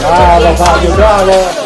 Bravo Fabio, bravo!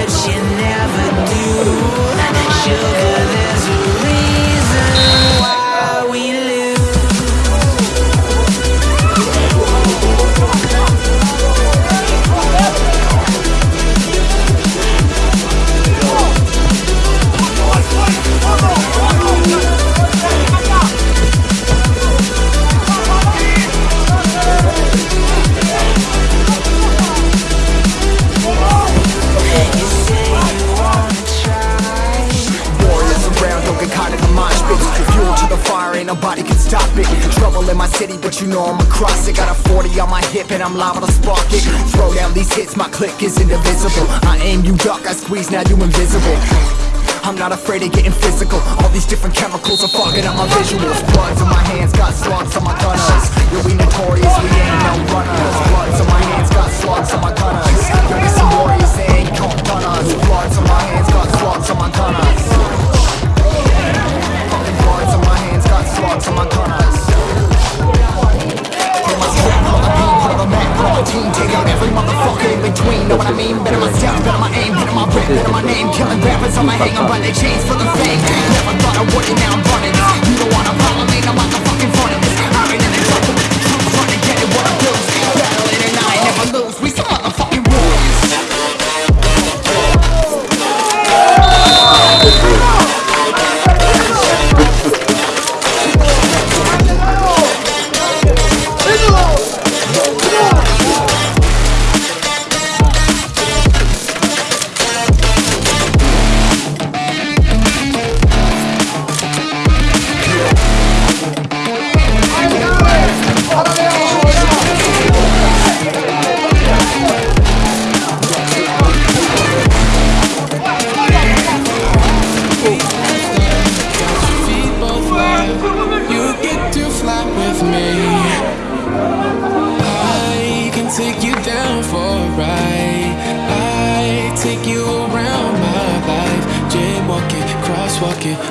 But you never do. Sugar, I'm liable to spark it. Throw down these hits, my click is indivisible. I aim, you duck, I squeeze, now you invisible. I'm not afraid of getting physical. All these different chemicals are fogging up my visuals. Bloods on my hands, got slugs on my gunners. Yeah, we notorious, we ain't no runners. Bloods on my hands, got slugs on my gunners. Yeah, we some warriors, they ain't called gunners. Bloods on my hands, got slugs on my gunners like it